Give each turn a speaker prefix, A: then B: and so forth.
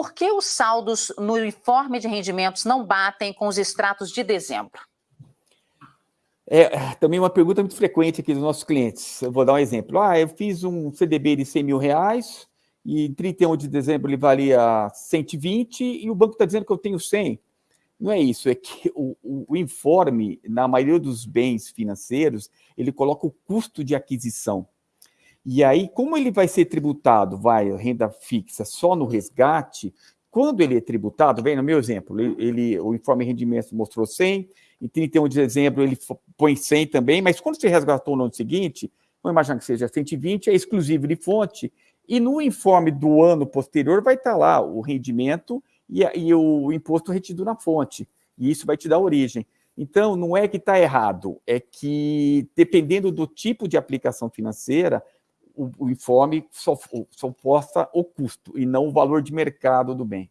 A: por que os saldos no informe de rendimentos não batem com os extratos de dezembro?
B: É também uma pergunta muito frequente aqui dos nossos clientes. Eu vou dar um exemplo. Ah, eu fiz um CDB de 100 mil reais e em 31 de dezembro ele valia 120 e o banco está dizendo que eu tenho 100. Não é isso, é que o, o, informe, na maioria dos bens financeiros, ele coloca o custo de aquisição. E aí, como ele vai ser tributado, vai, renda fixa, só no resgate, quando ele é tributado, vem no meu exemplo, ele, ele, o informe de rendimentos mostrou 100, em 31 de dezembro ele põe 100 também, mas quando você resgatou no ano seguinte, vamos imaginar que seja 120, é exclusivo de fonte, e no informe do ano posterior vai estar lá o rendimento e, e o imposto retido na fonte, e isso vai te dar origem. Então, não é que está errado, é que, dependendo do tipo de aplicação financeira, o, o informe só, só posta o custo e não o valor de mercado do bem.